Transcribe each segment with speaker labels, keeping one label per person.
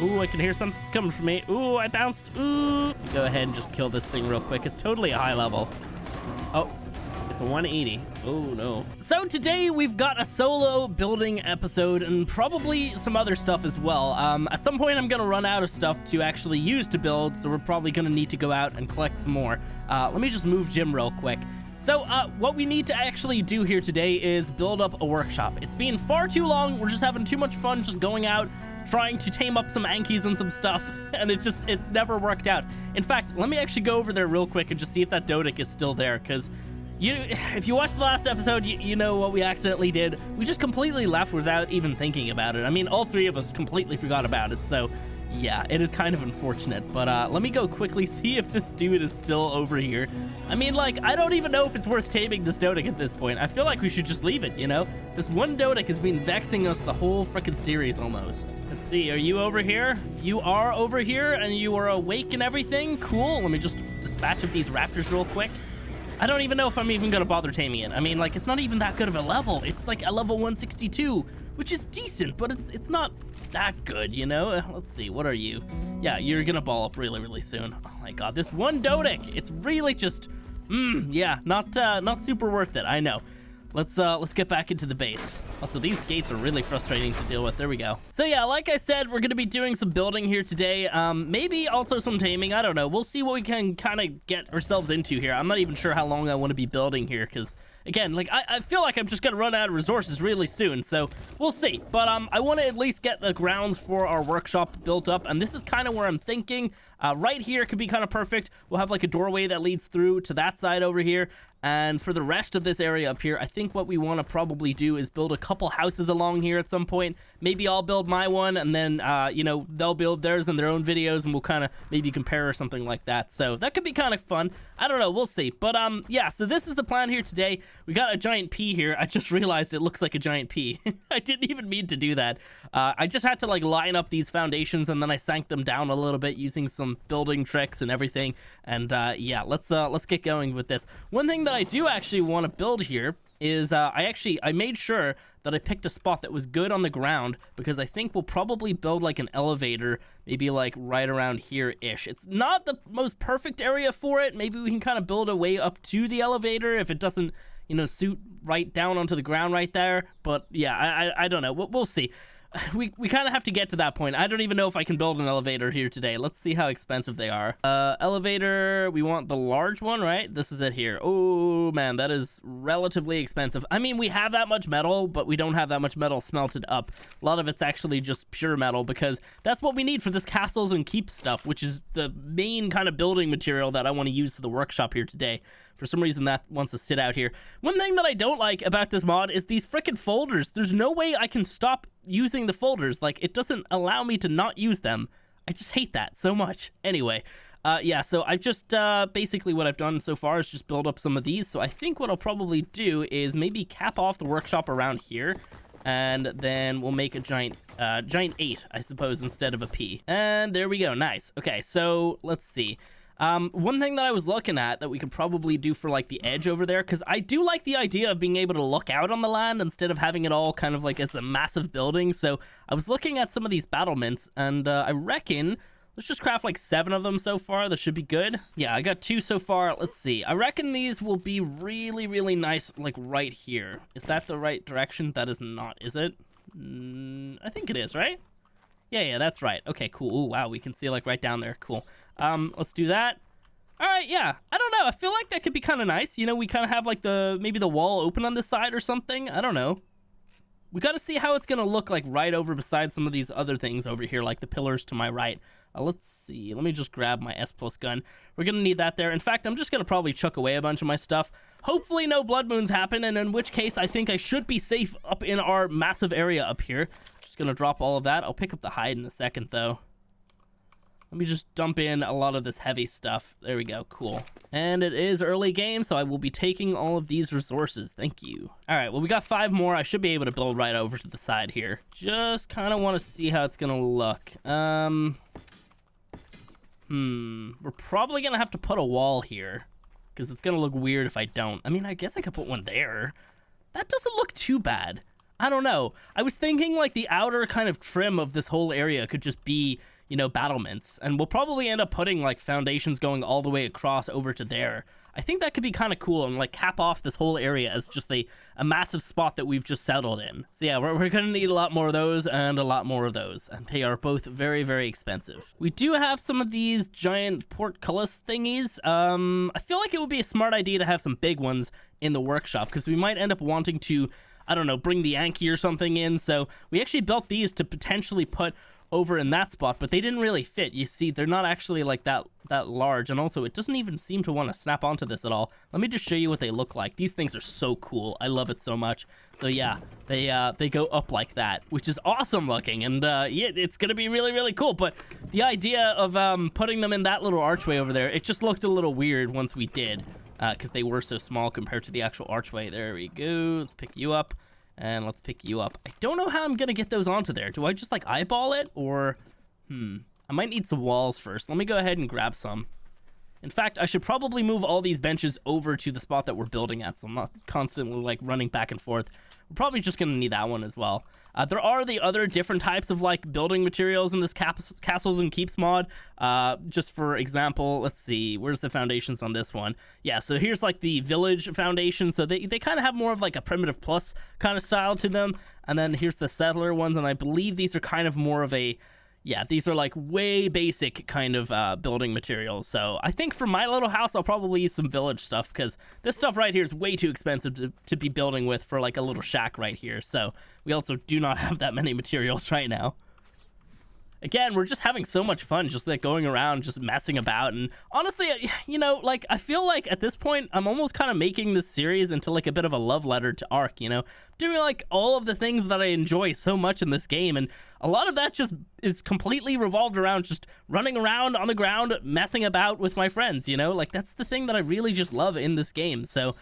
Speaker 1: Ooh, I can hear something coming from me. Ooh, I bounced. Ooh. Go ahead and just kill this thing real quick. It's totally a high level. Oh, it's a 180. Oh, no. So today we've got a solo building episode and probably some other stuff as well. Um, at some point, I'm going to run out of stuff to actually use to build, so we're probably going to need to go out and collect some more. Uh, let me just move Jim real quick. So, uh, what we need to actually do here today is build up a workshop. It's been far too long. We're just having too much fun just going out, trying to tame up some Ankies and some stuff, and it just, it's never worked out. In fact, let me actually go over there real quick and just see if that Doedic is still there, because you, if you watched the last episode, you, you know what we accidentally did. We just completely left without even thinking about it. I mean, all three of us completely forgot about it, so yeah, it is kind of unfortunate. But uh, let me go quickly see if this dude is still over here. I mean, like, I don't even know if it's worth taming this Doedic at this point. I feel like we should just leave it, you know? This one Doedic has been vexing us the whole freaking series almost. See, are you over here? You are over here, and you are awake and everything? Cool, let me just dispatch of these raptors real quick. I don't even know if I'm even gonna bother taming it. I mean, like, it's not even that good of a level. It's like a level 162, which is decent, but it's it's not that good, you know? Uh, let's see, what are you? Yeah, you're gonna ball up really, really soon. Oh my god, this one Doedic, it's really just, mmm, yeah, not uh, not super worth it, I know. Let's uh, let's get back into the base. Also, these gates are really frustrating to deal with. There we go. So yeah, like I said, we're going to be doing some building here today. Um, maybe also some taming. I don't know. We'll see what we can kind of get ourselves into here. I'm not even sure how long I want to be building here because again, like I, I feel like I'm just gonna run out of resources really soon, so we'll see. But um, I want to at least get the grounds for our workshop built up, and this is kind of where I'm thinking. Uh, right here could be kind of perfect. We'll have like a doorway that leads through to that side over here. And for the rest of this area up here, I think what we want to probably do is build a couple houses along here at some point. Maybe I'll build my one, and then, uh, you know, they'll build theirs in their own videos, and we'll kind of maybe compare or something like that. So that could be kind of fun. I don't know. We'll see. But, um, yeah, so this is the plan here today. We got a giant P here. I just realized it looks like a giant P. I didn't even mean to do that. Uh, I just had to, like, line up these foundations, and then I sank them down a little bit using some building tricks and everything. And, uh, yeah, let's, uh, let's get going with this. One thing that I do actually want to build here is uh, I actually I made sure that I picked a spot that was good on the ground because I think we'll probably build like an elevator maybe like right around here ish. It's not the most perfect area for it. Maybe we can kind of build a way up to the elevator if it doesn't you know suit right down onto the ground right there. But yeah, I I, I don't know. We'll, we'll see. we, we kind of have to get to that point. I don't even know if I can build an elevator here today. Let's see how expensive they are. Uh, elevator, we want the large one, right? This is it here. Oh, man, that is relatively expensive. I mean, we have that much metal, but we don't have that much metal smelted up. A lot of it's actually just pure metal because that's what we need for this castles and keep stuff, which is the main kind of building material that I want to use for the workshop here today. For some reason, that wants to sit out here. One thing that I don't like about this mod is these freaking folders. There's no way I can stop using the folders. Like, it doesn't allow me to not use them. I just hate that so much. Anyway, uh, yeah, so I've just, uh, basically what I've done so far is just build up some of these. So I think what I'll probably do is maybe cap off the workshop around here. And then we'll make a giant, uh, giant 8, I suppose, instead of a P. And there we go. Nice. Okay, so let's see. Um, one thing that I was looking at that we could probably do for like the edge over there, because I do like the idea of being able to look out on the land instead of having it all kind of like as a massive building. So I was looking at some of these battlements, and uh, I reckon let's just craft like seven of them so far. That should be good. Yeah, I got two so far. Let's see. I reckon these will be really, really nice, like right here. Is that the right direction? That is not, is it? Mm, I think it is, right? Yeah, yeah, that's right. Okay, cool. Ooh, wow, we can see like right down there. Cool. Um, let's do that. All right, yeah. I don't know. I feel like that could be kind of nice. You know, we kind of have like the maybe the wall open on this side or something. I don't know. We got to see how it's going to look like right over beside some of these other things over here, like the pillars to my right. Uh, let's see. Let me just grab my S plus gun. We're going to need that there. In fact, I'm just going to probably chuck away a bunch of my stuff. Hopefully no blood moons happen, and in which case I think I should be safe up in our massive area up here. Just going to drop all of that. I'll pick up the hide in a second, though. Let me just dump in a lot of this heavy stuff. There we go. Cool. And it is early game, so I will be taking all of these resources. Thank you. All right, well, we got five more. I should be able to build right over to the side here. Just kind of want to see how it's going to look. Um, hmm. We're probably going to have to put a wall here because it's going to look weird if I don't. I mean, I guess I could put one there. That doesn't look too bad. I don't know. I was thinking like the outer kind of trim of this whole area could just be, you know, battlements. And we'll probably end up putting like foundations going all the way across over to there. I think that could be kind of cool and like cap off this whole area as just a, a massive spot that we've just settled in. So yeah, we're, we're going to need a lot more of those and a lot more of those. And they are both very, very expensive. We do have some of these giant portcullis thingies. Um, I feel like it would be a smart idea to have some big ones in the workshop because we might end up wanting to, I don't know, bring the Anki or something in. So we actually built these to potentially put over in that spot, but they didn't really fit. You see, they're not actually like that that large, and also it doesn't even seem to want to snap onto this at all. Let me just show you what they look like. These things are so cool. I love it so much. So yeah, they uh, they go up like that, which is awesome looking, and uh, yeah, it's gonna be really really cool. But the idea of um, putting them in that little archway over there, it just looked a little weird once we did, because uh, they were so small compared to the actual archway. There we go. Let's pick you up. And let's pick you up. I don't know how I'm going to get those onto there. Do I just like eyeball it or... Hmm. I might need some walls first. Let me go ahead and grab some. In fact, I should probably move all these benches over to the spot that we're building at, so I'm not constantly like running back and forth. We're probably just going to need that one as well. Uh, there are the other different types of like building materials in this castles and keeps mod. Uh, just for example, let's see, where's the foundations on this one? Yeah, so here's like the village foundation. So they, they kind of have more of like a primitive plus kind of style to them. And then here's the settler ones, and I believe these are kind of more of a yeah, these are like way basic kind of uh, building materials. So I think for my little house, I'll probably use some village stuff because this stuff right here is way too expensive to, to be building with for like a little shack right here. So we also do not have that many materials right now again, we're just having so much fun, just like going around, just messing about. And honestly, you know, like I feel like at this point, I'm almost kind of making this series into like a bit of a love letter to Ark. You know, doing like all of the things that I enjoy so much in this game, and a lot of that just is completely revolved around just running around on the ground, messing about with my friends. You know, like that's the thing that I really just love in this game. So.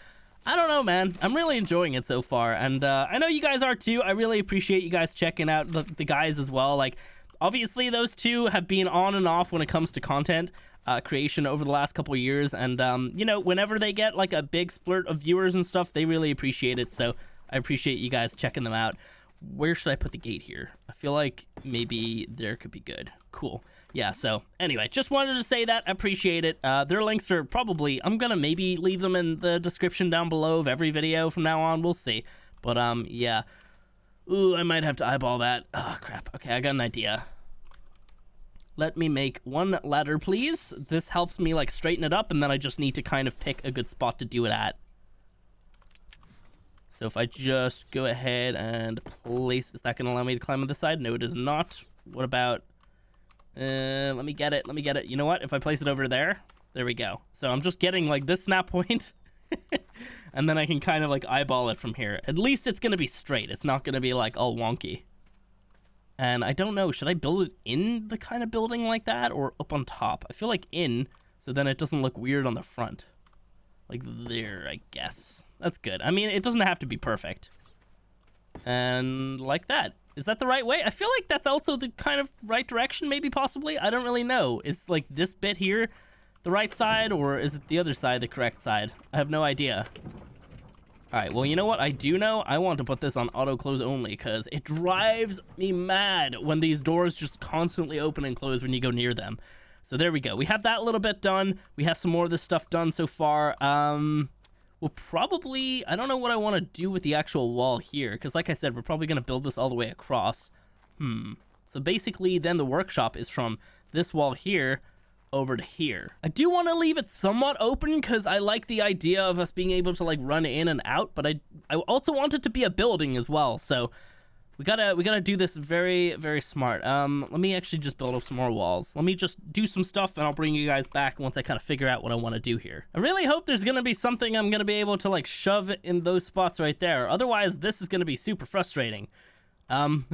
Speaker 1: I don't know, man. I'm really enjoying it so far, and uh, I know you guys are too. I really appreciate you guys checking out the, the guys as well. Like, obviously those two have been on and off when it comes to content uh, creation over the last couple years. And um, you know whenever they get like a big splurt of viewers and stuff they really appreciate it. So i appreciate you guys checking them out. Where should i put the gate here? I feel like maybe there could be good. Cool. Yeah so anyway just wanted to say that. I appreciate it. Uh, their links are probably i'm gonna maybe leave them in the description down below of every video from now on. We'll see. But um yeah Ooh, I might have to eyeball that. Oh, crap. Okay, I got an idea. Let me make one ladder, please. This helps me, like, straighten it up, and then I just need to kind of pick a good spot to do it at. So if I just go ahead and place... Is that going to allow me to climb on this side? No, it is not. What about... Uh, let me get it. Let me get it. You know what? If I place it over there, there we go. So I'm just getting, like, this snap point. And then I can kind of like eyeball it from here. At least it's going to be straight. It's not going to be like all wonky. And I don't know, should I build it in the kind of building like that or up on top? I feel like in, so then it doesn't look weird on the front. Like there, I guess. That's good. I mean, it doesn't have to be perfect. And like that. Is that the right way? I feel like that's also the kind of right direction, maybe, possibly. I don't really know. Is like this bit here the right side, or is it the other side the correct side? I have no idea. Alright, well, you know what I do know? I want to put this on auto close only, because it drives me mad when these doors just constantly open and close when you go near them. So there we go. We have that little bit done. We have some more of this stuff done so far. Um, we'll probably... I don't know what I want to do with the actual wall here, because like I said, we're probably going to build this all the way across. Hmm. So basically, then the workshop is from this wall here over to here. I do want to leave it somewhat open because I like the idea of us being able to like run in and out, but I I also want it to be a building as well. So we gotta we gotta do this very very smart. Um, let me actually just build up some more walls. Let me just do some stuff and I'll bring you guys back once I kind of figure out what I want to do here. I really hope there's gonna be something I'm gonna be able to like shove in those spots right there. Otherwise, this is gonna be super frustrating. Um.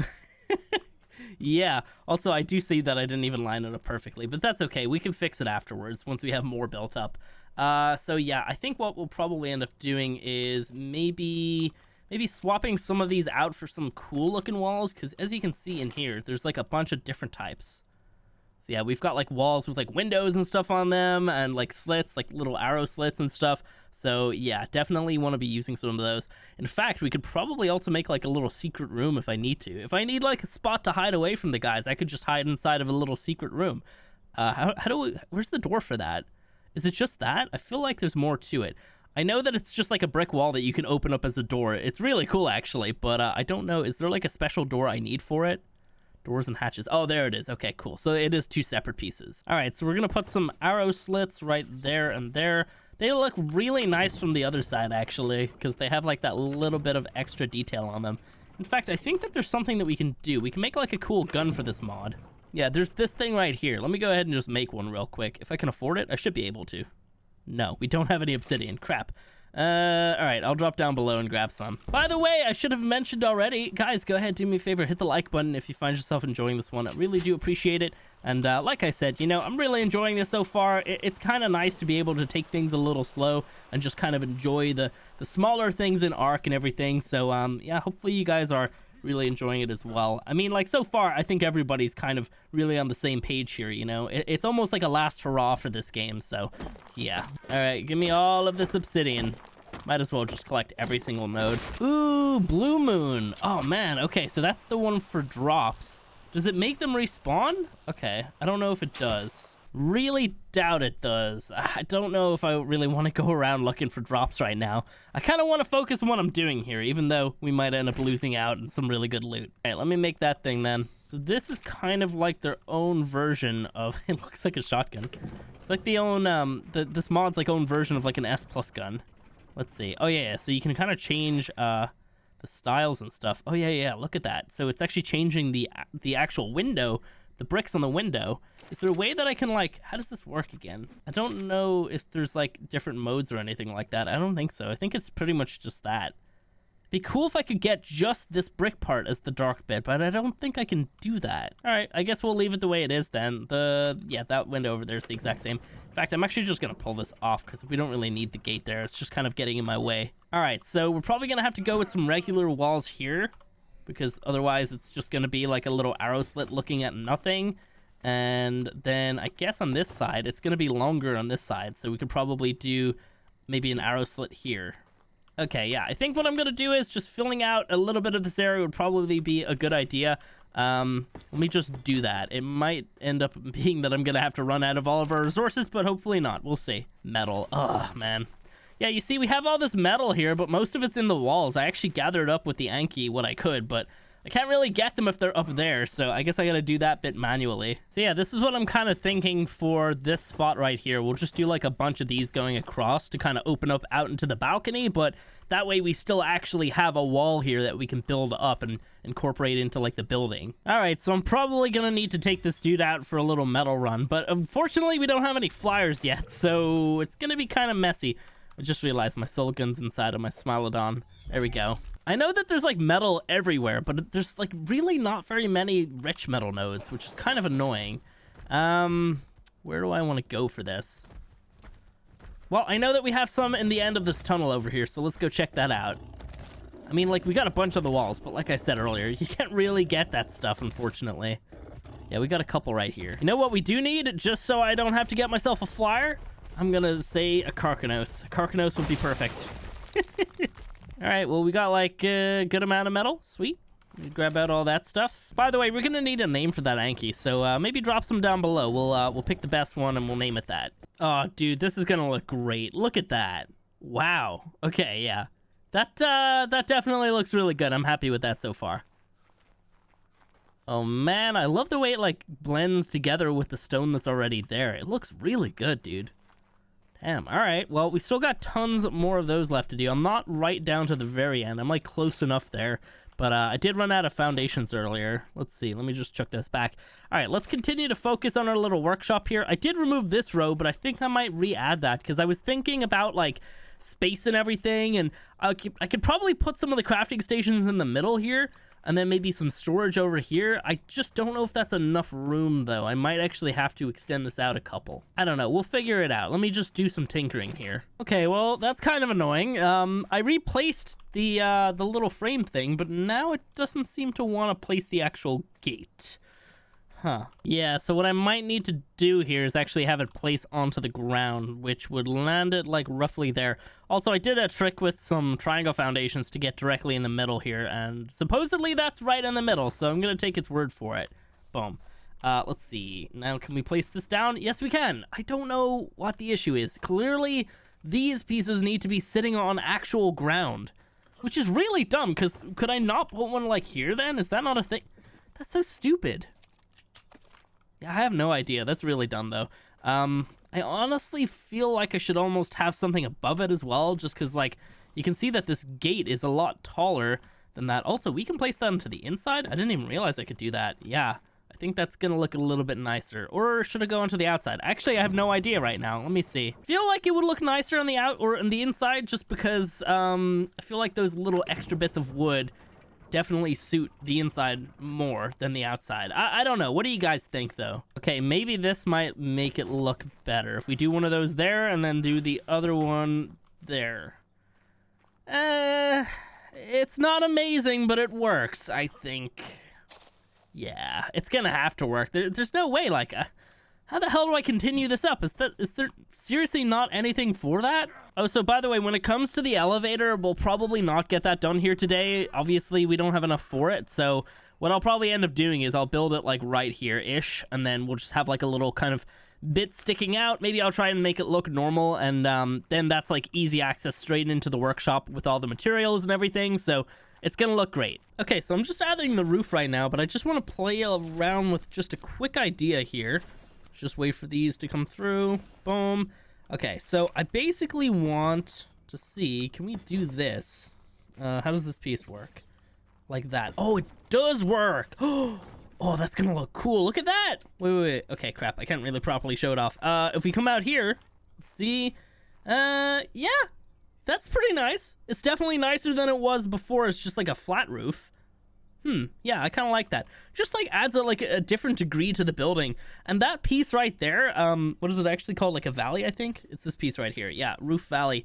Speaker 1: yeah. Also, I do see that I didn't even line it up perfectly, but that's okay. We can fix it afterwards once we have more built up. Uh, so yeah, I think what we'll probably end up doing is maybe maybe swapping some of these out for some cool looking walls because as you can see in here, there's like a bunch of different types. So yeah, we've got like walls with like windows and stuff on them and like slits, like little arrow slits and stuff. So yeah, definitely want to be using some of those. In fact, we could probably also make like a little secret room if I need to. If I need like a spot to hide away from the guys, I could just hide inside of a little secret room. Uh, how, how do we, where's the door for that? Is it just that? I feel like there's more to it. I know that it's just like a brick wall that you can open up as a door. It's really cool actually, but uh, I don't know. Is there like a special door I need for it? Doors and hatches. Oh, there it is. Okay, cool. So it is two separate pieces. All right, so we're going to put some arrow slits right there and there. They look really nice from the other side, actually, because they have like that little bit of extra detail on them. In fact, I think that there's something that we can do. We can make like a cool gun for this mod. Yeah, there's this thing right here. Let me go ahead and just make one real quick. If I can afford it, I should be able to. No, we don't have any obsidian. Crap. Uh, all right, I'll drop down below and grab some. By the way, I should have mentioned already, guys, go ahead, do me a favor, hit the like button if you find yourself enjoying this one. I really do appreciate it. And uh, like I said, you know, I'm really enjoying this so far. it's kind of nice to be able to take things a little slow and just kind of enjoy the, the smaller things in Ark and everything. So, um, yeah, hopefully you guys are really enjoying it as well. I mean, like, so far, I think everybody's kind of really on the same page here, you know? It, it's almost like a last hurrah for this game, so, yeah. All right, give me all of this obsidian. Might as well just collect every single node. Ooh, Blue Moon. Oh, man. Okay, so that's the one for drops. Does it make them respawn? Okay, I don't know if it does. Really doubt it does. I don't know if I really want to go around looking for drops right now. I kind of want to focus on what I'm doing here, even though we might end up losing out on some really good loot. All right, let me make that thing then. So this is kind of like their own version of, it looks like a shotgun. It's like the own, um, the, this mod's like own version of like an S plus gun. Let's see. Oh yeah, yeah. so you can kind of change, uh, the styles and stuff. Oh yeah, yeah, look at that. So it's actually changing the, the actual window the bricks on the window. Is there a way that I can like, how does this work again? I don't know if there's like different modes or anything like that. I don't think so. I think it's pretty much just that. Be cool if I could get just this brick part as the dark bit, but I don't think I can do that. All right, I guess we'll leave it the way it is then. The, yeah, that window over there is the exact same. In fact, I'm actually just gonna pull this off because we don't really need the gate there. It's just kind of getting in my way. All right, so we're probably gonna have to go with some regular walls here because otherwise it's just going to be like a little arrow slit looking at nothing. And then I guess on this side, it's going to be longer on this side. So we could probably do maybe an arrow slit here. Okay, yeah, I think what I'm going to do is just filling out a little bit of this area would probably be a good idea. Um, let me just do that. It might end up being that I'm going to have to run out of all of our resources, but hopefully not. We'll see. Metal. Ugh, man. Yeah, you see, we have all this metal here, but most of it's in the walls. I actually gathered up with the Anki what I could, but I can't really get them if they're up there, so I guess I gotta do that bit manually. So yeah, this is what I'm kind of thinking for this spot right here. We'll just do like a bunch of these going across to kind of open up out into the balcony, but that way we still actually have a wall here that we can build up and incorporate into like the building. All right, so I'm probably gonna need to take this dude out for a little metal run, but unfortunately we don't have any flyers yet, so it's gonna be kind of messy. I just realized my soul gun's inside of my Smilodon. There we go. I know that there's like metal everywhere, but there's like really not very many rich metal nodes, which is kind of annoying. Um, where do I want to go for this? Well, I know that we have some in the end of this tunnel over here, so let's go check that out. I mean, like, we got a bunch on the walls, but like I said earlier, you can't really get that stuff, unfortunately. Yeah, we got a couple right here. You know what we do need, just so I don't have to get myself a flyer? I'm gonna say a Karkinos. A Karkinos would be perfect. all right, well, we got like a good amount of metal. Sweet. Grab out all that stuff. By the way, we're gonna need a name for that Anki, so uh, maybe drop some down below. We'll uh, we'll pick the best one and we'll name it that. Oh, dude, this is gonna look great. Look at that. Wow. Okay, yeah. That uh, that definitely looks really good. I'm happy with that so far. Oh man, I love the way it like blends together with the stone that's already there. It looks really good, dude. Damn, all right. Well, we still got tons more of those left to do. I'm not right down to the very end. I'm, like, close enough there. But uh, I did run out of foundations earlier. Let's see. Let me just chuck this back. All right, let's continue to focus on our little workshop here. I did remove this row, but I think I might re-add that because I was thinking about, like, space and everything. And I could, I could probably put some of the crafting stations in the middle here and then maybe some storage over here. I just don't know if that's enough room, though. I might actually have to extend this out a couple. I don't know. We'll figure it out. Let me just do some tinkering here. Okay, well, that's kind of annoying. Um, I replaced the, uh, the little frame thing, but now it doesn't seem to want to place the actual gate. Huh. Yeah, so what I might need to do here is actually have it place onto the ground, which would land it like roughly there. Also, I did a trick with some triangle foundations to get directly in the middle here, and supposedly that's right in the middle, so I'm to take its word for it. Boom. Uh, let's see. Now, can we place this down? Yes, we can. I don't know what the issue is. Clearly, these pieces need to be sitting on actual ground, which is really dumb, because could I not put one like here then? Is that not a thing? That's so stupid. I have no idea. That's really dumb, though. Um, I honestly feel like I should almost have something above it as well, just because, like, you can see that this gate is a lot taller than that. Also, we can place that into the inside. I didn't even realize I could do that. Yeah, I think that's going to look a little bit nicer. Or should it go onto the outside? Actually, I have no idea right now. Let me see. I feel like it would look nicer on the out or on the inside just because um, I feel like those little extra bits of wood definitely suit the inside more than the outside. I, I don't know. What do you guys think, though? Okay, maybe this might make it look better. If we do one of those there and then do the other one there. Uh, it's not amazing, but it works, I think. Yeah, it's gonna have to work. There, there's no way, like... Uh, how the hell do I continue this up? Is that is there seriously not anything for that? Oh, so by the way, when it comes to the elevator, we'll probably not get that done here today. Obviously, we don't have enough for it, so what I'll probably end up doing is I'll build it like right here-ish, and then we'll just have like a little kind of bit sticking out. Maybe I'll try and make it look normal, and um, then that's like easy access straight into the workshop with all the materials and everything, so it's gonna look great. Okay, so I'm just adding the roof right now, but I just want to play around with just a quick idea here. Just wait for these to come through. Boom. Okay, so I basically want to see, can we do this? Uh, how does this piece work? Like that. Oh, it does work. Oh, that's gonna look cool. Look at that. Wait, wait, wait. Okay, crap. I can't really properly show it off. Uh, if we come out here, see, uh, yeah, that's pretty nice. It's definitely nicer than it was before. It's just like a flat roof. Hmm, yeah, I kind of like that. Just like adds a, like a different degree to the building. And that piece right there, um, what is it actually called? Like a valley, I think? It's this piece right here. Yeah, Roof Valley.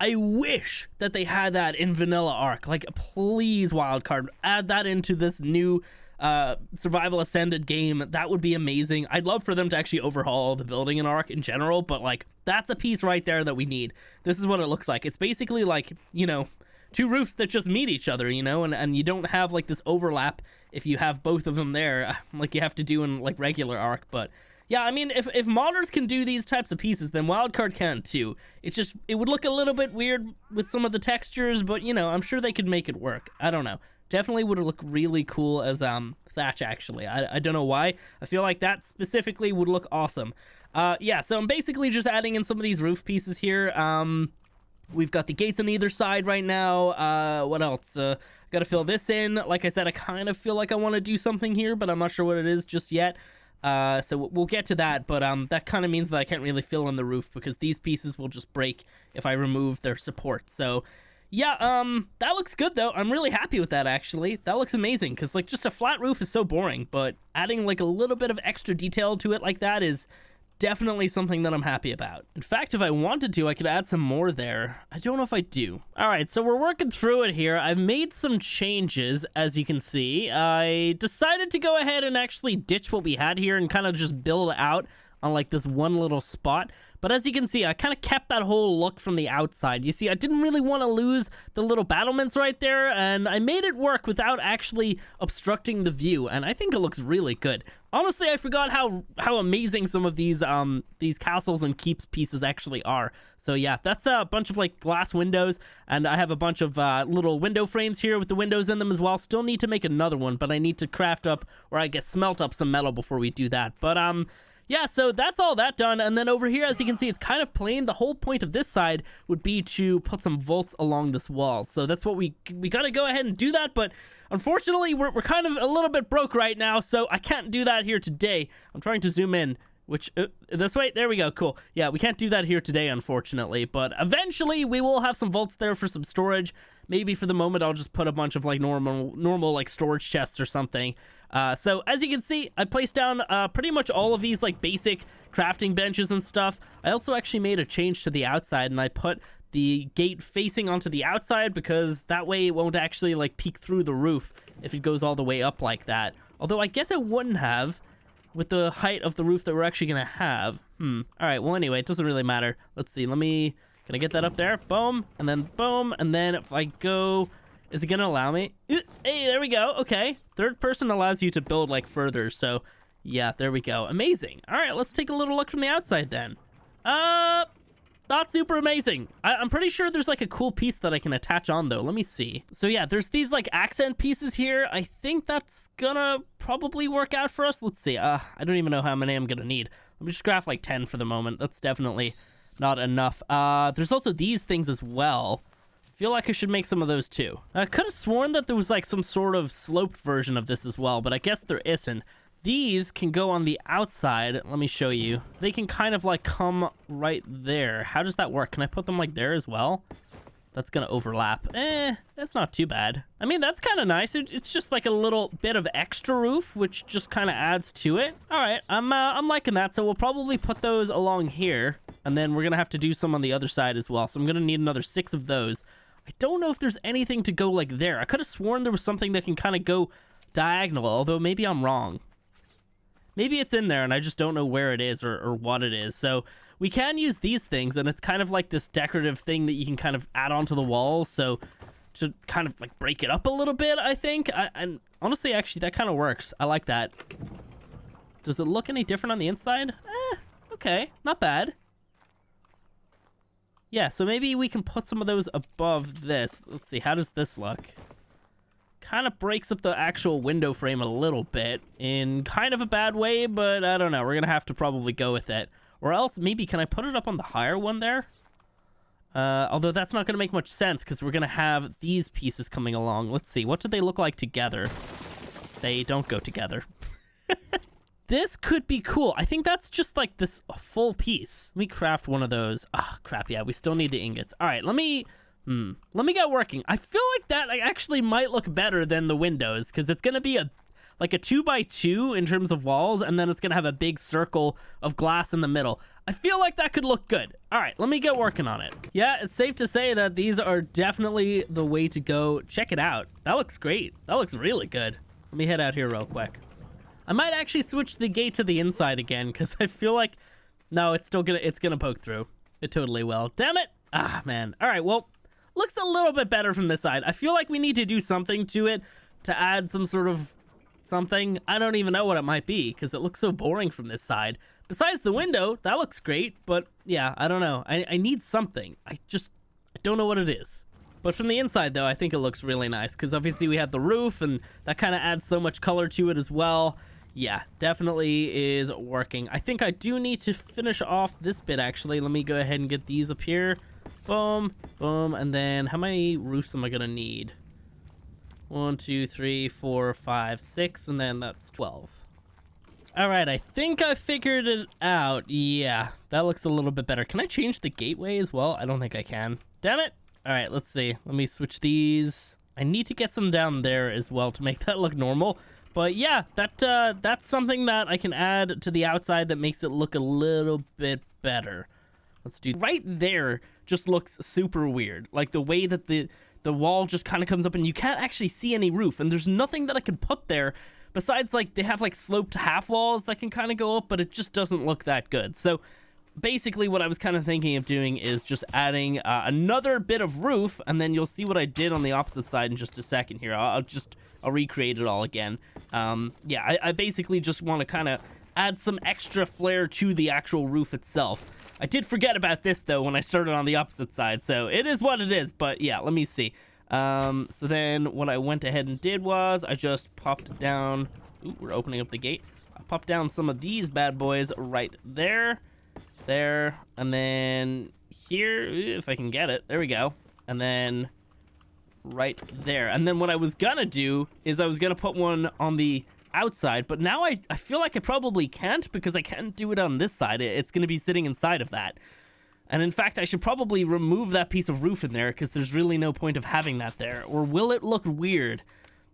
Speaker 1: I wish that they had that in Vanilla Ark. Like, please, Wildcard, add that into this new uh, Survival Ascended game. That would be amazing. I'd love for them to actually overhaul the building in Ark in general, but like, that's a piece right there that we need. This is what it looks like. It's basically like, you know, two roofs that just meet each other, you know, and, and you don't have like this overlap if you have both of them there, like you have to do in like regular Ark. But yeah, I mean, if if modders can do these types of pieces, then Wildcard can too. It's just it would look a little bit weird with some of the textures, but you know, I'm sure they could make it work. I don't know. Definitely would look really cool as um Thatch. Actually, I I don't know why. I feel like that specifically would look awesome. Uh, yeah, so I'm basically just adding in some of these roof pieces here. Um, We've got the gates on either side right now. Uh, what else? Uh, got to fill this in. Like I said, I kind of feel like I want to do something here, but I'm not sure what it is just yet. Uh, so we'll get to that, but um, that kind of means that I can't really fill in the roof because these pieces will just break if I remove their support. So yeah, um, that looks good though. I'm really happy with that actually. That looks amazing because like just a flat roof is so boring, but adding like a little bit of extra detail to it like that is definitely something that I'm happy about. In fact, if I wanted to, I could add some more there. I don't know if I do. All right, so we're working through it here. I've made some changes, as you can see. I decided to go ahead and actually ditch what we had here and kind of just build out on like this one little spot. But as you can see, I kind of kept that whole look from the outside. You see, I didn't really want to lose the little battlements right there, and I made it work without actually obstructing the view, and I think it looks really good. Honestly, I forgot how how amazing some of these um these castles and keeps pieces actually are. So yeah, that's a bunch of like glass windows, and I have a bunch of uh, little window frames here with the windows in them as well. Still need to make another one, but I need to craft up or I guess smelt up some metal before we do that. But um yeah, so that's all that done. And then over here, as you can see, it's kind of plain. The whole point of this side would be to put some vaults along this wall. So that's what we we got to go ahead and do that. But unfortunately, we're, we're kind of a little bit broke right now, so I can't do that here today. I'm trying to zoom in. Which, uh, this way? There we go. Cool. Yeah, we can't do that here today, unfortunately. But eventually, we will have some vaults there for some storage. Maybe for the moment, I'll just put a bunch of, like, normal, normal like, storage chests or something. Uh, so as you can see, I placed down uh, pretty much all of these like basic crafting benches and stuff. I also actually made a change to the outside and I put the gate facing onto the outside because that way it won't actually like peek through the roof if it goes all the way up like that. Although I guess it wouldn't have with the height of the roof that we're actually going to have. Hmm. All right. Well, anyway, it doesn't really matter. Let's see. Let me... Can I get that up there? Boom. And then boom. And then if I go... Is it going to allow me? Hey, there we go. Okay. Third person allows you to build, like, further. So, yeah, there we go. Amazing. All right. Let's take a little look from the outside then. Uh, not super amazing. I am pretty sure there's like a cool piece that I can attach on though. Let me see. So yeah, there's these like accent pieces here. I think that's gonna probably work out for us. Let's see. Uh, I don't even know how many I'm gonna need. Let me just craft like 10 for the moment. That's definitely not enough. Uh, there's also these things as well. Feel like I should make some of those too. I could have sworn that there was like some sort of sloped version of this as well, but I guess there isn't. These can go on the outside. Let me show you. They can kind of like come right there. How does that work? Can I put them like there as well? That's gonna overlap. Eh, that's not too bad. I mean, that's kind of nice. It, it's just like a little bit of extra roof, which just kind of adds to it. All right, I'm uh, I'm liking that. So we'll probably put those along here, and then we're gonna have to do some on the other side as well. So I'm gonna need another six of those. I don't know if there's anything to go like there. I could have sworn there was something that can kind of go diagonal, although maybe I'm wrong. Maybe it's in there and I just don't know where it is or, or what it is. So we can use these things and it's kind of like this decorative thing that you can kind of add onto the wall. So to kind of like break it up a little bit, I think. I, and honestly, actually, that kind of works. I like that. Does it look any different on the inside? Eh, okay, not bad. Yeah, so maybe we can put some of those above this. Let's see, how does this look? kind of breaks up the actual window frame a little bit in kind of a bad way, but I don't know. We're going to have to probably go with it. Or else, maybe, can I put it up on the higher one there? Uh, although that's not going to make much sense because we're going to have these pieces coming along. Let's see. What do they look like together? They don't go together. this could be cool. I think that's just like this full piece. Let me craft one of those. Ah, oh, crap. Yeah, we still need the ingots. All right, let me Hmm. Let me get working. I feel like that actually might look better than the windows because it's going to be a like a two by two in terms of walls, and then it's going to have a big circle of glass in the middle. I feel like that could look good. All right, let me get working on it. Yeah, it's safe to say that these are definitely the way to go. Check it out. That looks great. That looks really good. Let me head out here real quick. I might actually switch the gate to the inside again because I feel like, no, it's still gonna, it's gonna poke through. It totally will. Damn it. Ah, man. All right, well, looks a little bit better from this side. I feel like we need to do something to it to add some sort of something. I don't even know what it might be because it looks so boring from this side. Besides the window, that looks great, but yeah, I don't know. I, I need something. I just I don't know what it is. But from the inside, though, I think it looks really nice because obviously we have the roof and that kind of adds so much color to it as well. Yeah, definitely is working. I think I do need to finish off this bit, actually. Let me go ahead and get these up here. Boom, boom, and then how many roofs am I gonna need? One, two, three, four, five, six, and then that's 12. All right, I think I figured it out. Yeah, that looks a little bit better. Can I change the gateway as well? I don't think I can. Damn it. All right, let's see. Let me switch these. I need to get some down there as well to make that look normal. But yeah, that uh, that's something that I can add to the outside that makes it look a little bit better. Let's do right there just looks super weird. Like the way that the the wall just kind of comes up and you can't actually see any roof and there's nothing that I can put there besides like they have like sloped half walls that can kind of go up but it just doesn't look that good. So basically what I was kind of thinking of doing is just adding uh, another bit of roof and then you'll see what I did on the opposite side in just a second here. I'll, I'll just I'll recreate it all again. Um, yeah, I, I basically just want to kind of add some extra flair to the actual roof itself. I did forget about this, though, when I started on the opposite side, so it is what it is, but yeah, let me see. Um, so then what I went ahead and did was I just popped down... Ooh, we're opening up the gate. I popped down some of these bad boys right there, there, and then here, if I can get it. There we go. And then right there. And then what I was gonna do is I was gonna put one on the outside, but now I, I feel like I probably can't because I can't do it on this side. It's to be sitting inside of that. And in fact, I should probably remove that piece of roof in there because there's really no point of having that there. Or will it look weird?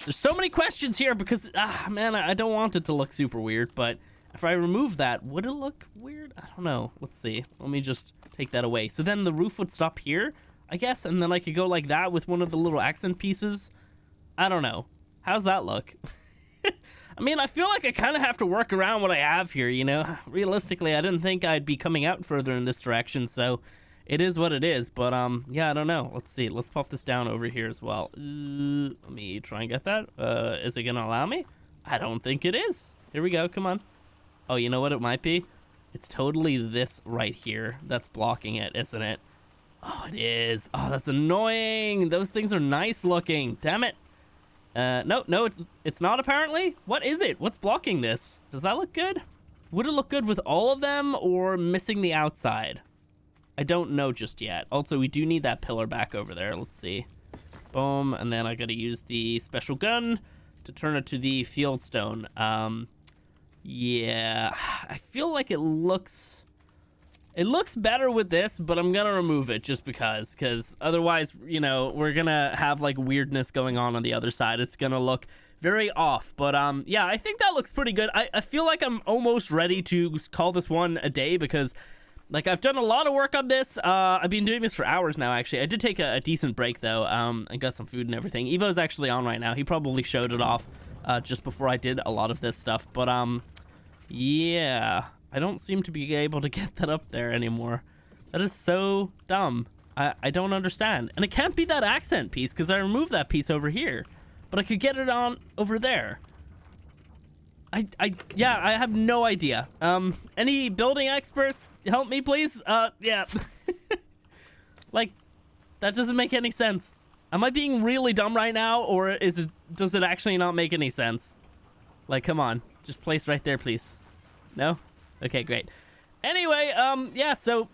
Speaker 1: There's so many questions here because, ah, man, I don't want it to look super weird, but if I remove that, would it look weird? I don't know. Let's see. Let me just take that away. So then the roof would stop here, I guess, and then I could go like that with one of the little accent pieces. I don't know. How's that look? I mean, I feel like I kind of have to work around what I have here, you know? Realistically, I didn't think I'd be coming out further in this direction, so it is what it is. But, um, yeah, I don't know. Let's see. Let's pop this down over here as well. Uh, let me try and get that. Uh, is it going to allow me? I don't think it is. Here we go. Come on. Oh, you know what it might be? It's totally this right here that's blocking it, isn't it? Oh, it is. Oh, that's annoying. Those things are nice looking. Damn it. Uh, no, no, it's it's not apparently. What is it? What's blocking this? Does that look good? Would it look good with all of them or missing the outside? I don't know just yet. Also, we do need that pillar back over there. Let's see. Boom, and then I gotta use the special gun to turn it to the fieldstone. Um, yeah, I feel like it looks... It looks better with this, but I'm gonna remove it just because, because otherwise, you know, we're gonna have like weirdness going on on the other side. It's gonna look very off, but um, yeah, I think that looks pretty good. I, I feel like I'm almost ready to call this one a day because like I've done a lot of work on this. Uh, I've been doing this for hours now. Actually, I did take a, a decent break though. Um, I got some food and everything. Evo's actually on right now. He probably showed it off uh, just before I did a lot of this stuff. But um, yeah, I don't seem to be able to get that up there anymore. That is so dumb. I, I don't understand. And it can't be that accent piece because I removed that piece over here. But I could get it on over there. I, I, yeah, I have no idea. Um, any building experts help me, please? Uh, yeah. like, that doesn't make any sense. Am I being really dumb right now, or is it, does it actually not make any sense? Like, come on. Just place right there, please. No? Okay, great. Anyway, um, yeah, so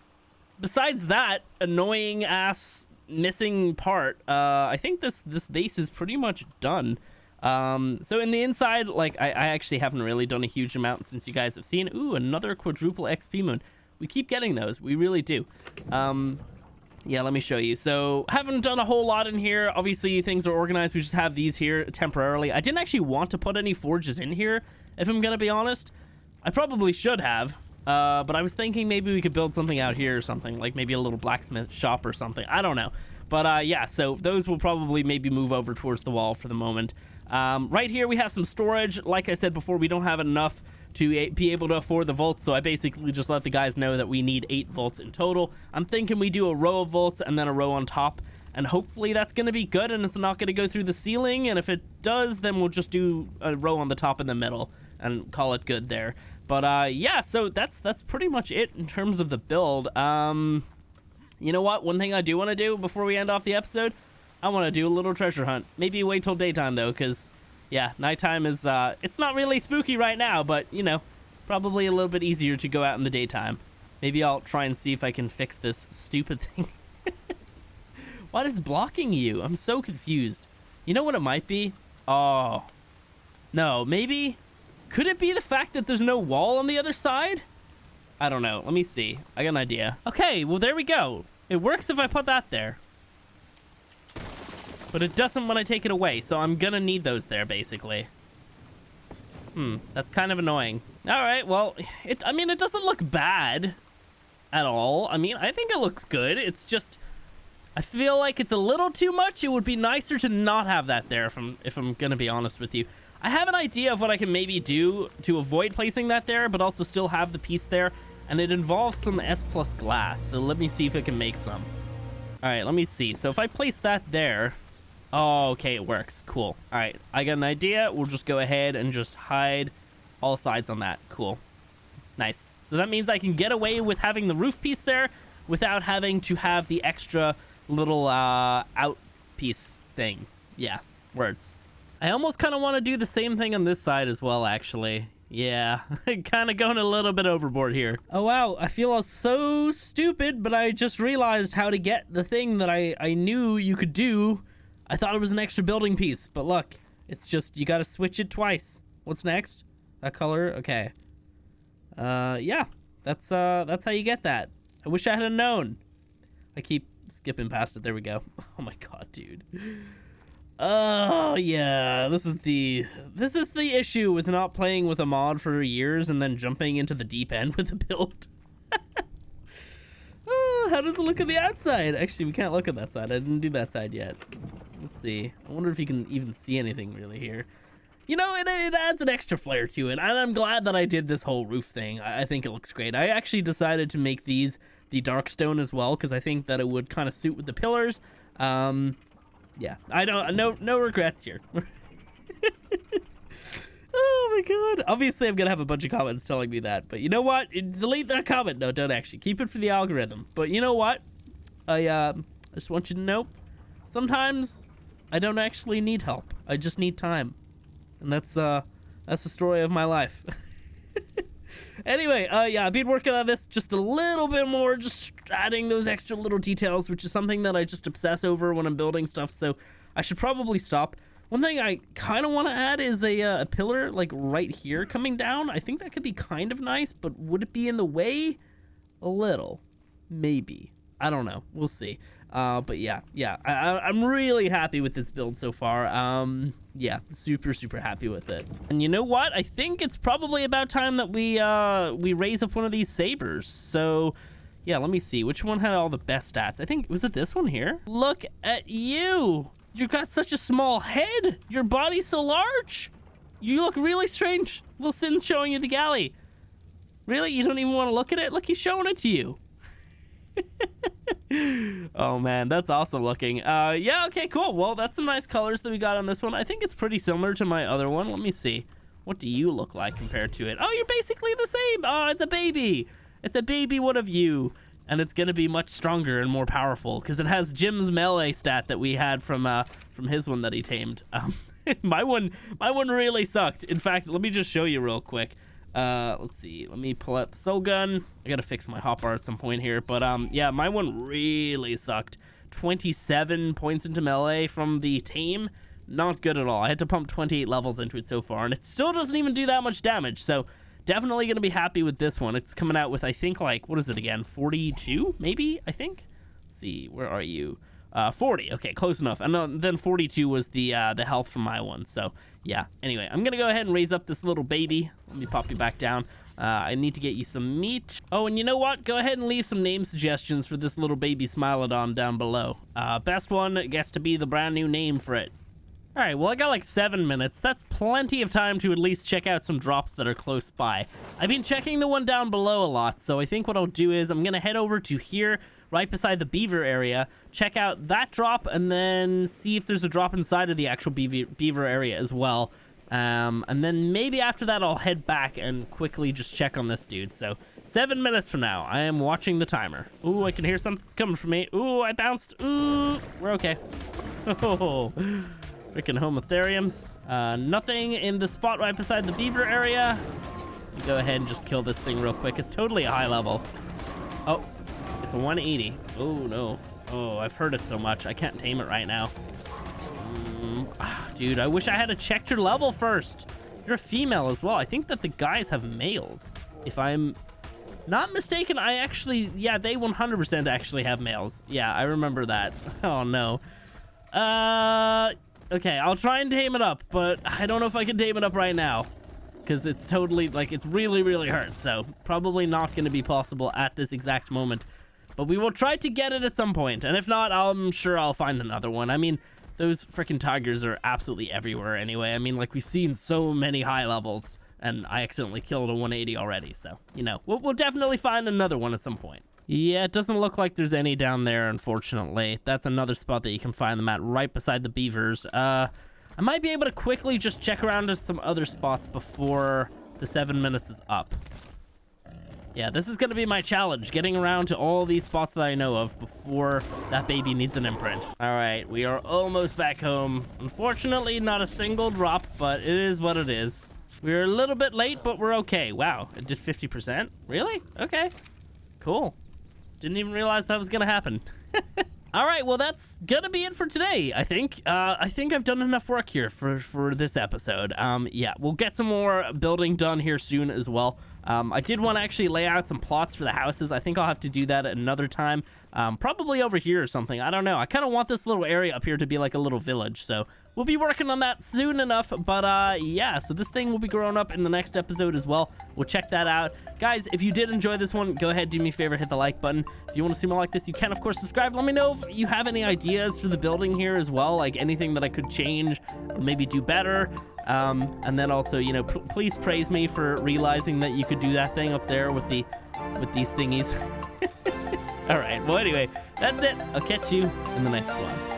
Speaker 1: besides that annoying ass missing part, uh, I think this this base is pretty much done. Um, so in the inside, like I, I actually haven't really done a huge amount since you guys have seen. Ooh, another quadruple XP moon. We keep getting those. We really do. Um, yeah, let me show you. So haven't done a whole lot in here. Obviously things are organized. We just have these here temporarily. I didn't actually want to put any forges in here, if I'm gonna be honest. I probably should have. Uh, but I was thinking maybe we could build something out here or something, like maybe a little blacksmith shop or something. I don't know. But uh, yeah, so those will probably maybe move over towards the wall for the moment. Um, right here, we have some storage. Like I said before, we don't have enough to be able to afford the volts, so I basically just let the guys know that we need 8 volts in total. I'm thinking we do a row of volts and then a row on top, and hopefully that's going to be good and it's not going to go through the ceiling, and if it does, then we'll just do a row on the top in the middle and call it good there. But uh, yeah, so that's that's pretty much it in terms of the build. Um, you know what? One thing I do want to do before we end off the episode, I want to do a little treasure hunt. Maybe wait till daytime though, because yeah, nighttime is uh, it's not really spooky right now, but you know, probably a little bit easier to go out in the daytime. Maybe I'll try and see if I can fix this stupid thing. what is blocking you? I'm so confused. You know what it might be? Oh, no, maybe could it be the fact that there's no wall on the other side? I don't know. Let me see. I got an idea. Okay, well, there we go. It works if I put that there. But it doesn't when I take it away, so I'm gonna need those there, basically. Hmm, that's kind of annoying. All right, well, it. I mean, it doesn't look bad at all. I mean, I think it looks good. It's just... I feel like it's a little too much. It would be nicer to not have that there, if I'm, if I'm gonna be honest with you. I have an idea of what I can maybe do to avoid placing that there, but also still have the piece there. And it involves some S plus glass. So let me see if it can make some. All right, let me see. So if I place that there... Oh, okay, it works. Cool. All right, I got an idea. We'll just go ahead and just hide all sides on that. Cool. Nice. So that means I can get away with having the roof piece there without having to have the extra little uh, out piece thing. Yeah, words. I almost kind of want to do the same thing on this side as well, actually. Yeah, kind of going a little bit overboard here. Oh, wow, I feel so stupid, but I just realized how to get the thing that I, I knew you could do. I thought it was an extra building piece, but look, it's just, you gotta switch it twice. What's next? That color? Okay. Uh, yeah, that's, uh, that's how you get that. I wish I had known. I keep skipping past it. There we go. Oh my god, dude. Oh yeah, this is the this is the issue with not playing with a mod for years and then jumping into the deep end with a build. oh, how does it look on the outside? Actually, we can't look at that side. I didn't do that side yet. Let's see. I wonder if you can even see anything really here. you know, it, it adds an extra flair to it. And I'm glad that I did this whole roof thing. I, I think it looks great. I actually decided to make these the dark stone as well because I think that it would kind of suit with the pillars. Um, yeah, I don't, no, no regrets here. Oh my god. Obviously, I'm to have a bunch of comments telling me that. But you know what? Delete that comment. No, don't actually. Keep it for the algorithm. But you know what? I, uh, I just want you to know, sometimes I don't actually need help. I just need time. And that's, uh, that's the story of my life. anyway, uh, yeah, I've been working on this just a little bit more, just adding those extra little details, which is something that I just obsess over when I'm building stuff. So I should probably stop. One thing I kind of want to add is a, uh, a pillar like right here coming down. I think that could be kind of nice, but would it be in the way? A little. Maybe. I don't know. We'll see. Uh, but yeah, yeah, I, am really happy with this build so far. Um, yeah, super, super happy with it. And you know what? I think it's probably about time that we uh, we raise up one of these sabers. So yeah, let me see. Which one had all the best stats? I think, was it this one here? Look at you. You've got such a small head. Your body's so large. You look really strange. Wilson showing you the galley. Really? You don't even want to look at it? Look, he's showing it to you. oh man, that's awesome looking. Uh, yeah, okay, cool. Well, that's some nice colors that we got on this one. I think it's pretty similar to my other one. Let me see. What do you look like compared to it? Oh, you're basically the same. Oh, it's a baby. It's a baby one of you and it's to be much stronger and more powerful because it has Jim's melee stat that we had from uh, from his one that he tamed. Um, my one, my one really sucked. In fact, let me just show you real quick. Uh, let's see. Let me pull out the soul gun. I gotta fix my hotbar at some point here, but um, yeah, my one really sucked. 27 points into melee from the tame. Not good at all. I had to pump 28 levels into it so far, and it still doesn't even do that much damage. So Definitely to be happy with this one. It's coming out with, I think, like, what is it again? 42, maybe, I think? Let's see, where are you? Uh, 40. Okay, close enough. And then 42 was the uh, the health from my one. So, yeah. Anyway, I'm to go ahead and raise up this little baby. Let me pop you back down. Uh, I need to get you some meat. Oh, and you know what? Go ahead and leave some name suggestions for this little baby Smilodon down below. Uh, best one gets to be the brand new name for it. All right, well, I got like seven minutes. That's plenty of time to at least check out some drops that are close by. I've been checking the one down below a lot, so I think what I'll do is I'm going to head over to here, right beside the beaver area, check out that drop, and then see if there's a drop inside of the actual beaver, beaver area as well. Um, and then maybe after that, I'll head back and quickly just check on this dude. So seven minutes from now, I am watching the timer. Ooh, I can hear something coming from me. Ooh, I bounced. Ooh, we're okay. Oh. Freaking homotheriums. Uh, nothing in the spot right beside the beaver area. Go ahead and just kill this thing real quick. It's totally a high level. Oh, it's a 180. Oh, no. Oh, I've heard it so much. I can't tame it right now. Mm, ah, dude, I wish I had checked your level first. You're a female as well. I think that the guys have males. If I'm not mistaken, I actually... Yeah, they 100% actually have males. Yeah, I remember that. Oh, no. Uh... Okay, I'll try and tame it up, but I don't know if I can tame it up right now. Because it's totally, like, it's really, really hurt. So, probably not going to be possible at this exact moment. But we will try to get it at some point. And if not, I'm sure I'll find another one. I mean, those freaking tigers are absolutely everywhere anyway. I mean, like, we've seen so many high levels. And I accidentally killed a 180 already. So, you know, we'll, we'll definitely find another one at some point. Yeah, it doesn't look like there's any down there, unfortunately. That's another spot that you can find them at, right beside the beavers. Uh, I might be able to quickly just check around to some other spots before the seven minutes is up. Yeah, this is going to be my challenge, getting around to all these spots that I know of before that baby needs an imprint. All right, we are almost back home. Unfortunately, not a single drop, but it is what it is. We're a little bit late, but we're okay. Wow, it did 50%? Really? Okay, cool. Didn't even realize that was gonna happen. All right, well, that's gonna be it for today. I think. Uh, I think I've done enough work here for for this episode. Um, yeah, we'll get some more building done here soon as well. Um, I did want to actually lay out some plots for the houses. I think I'll have to do that another time. Um, probably over here or something. I don't know. I kind of want this little area up here to be like a little village. So we'll be working on that soon enough. But uh, yeah, so this thing will be growing up in the next episode as well. We'll check that out. Guys, if you did enjoy this one, go ahead, do me a favor, hit the like button. If you want to see more like this, you can, of course, subscribe. Let me know if you have any ideas for the building here as well, like anything that I could change or maybe do better. Um, and then also, you know, please praise me for realizing that you could do that thing up there with the with these thingies. All right. Well, anyway, that's it. I'll catch you in the next one.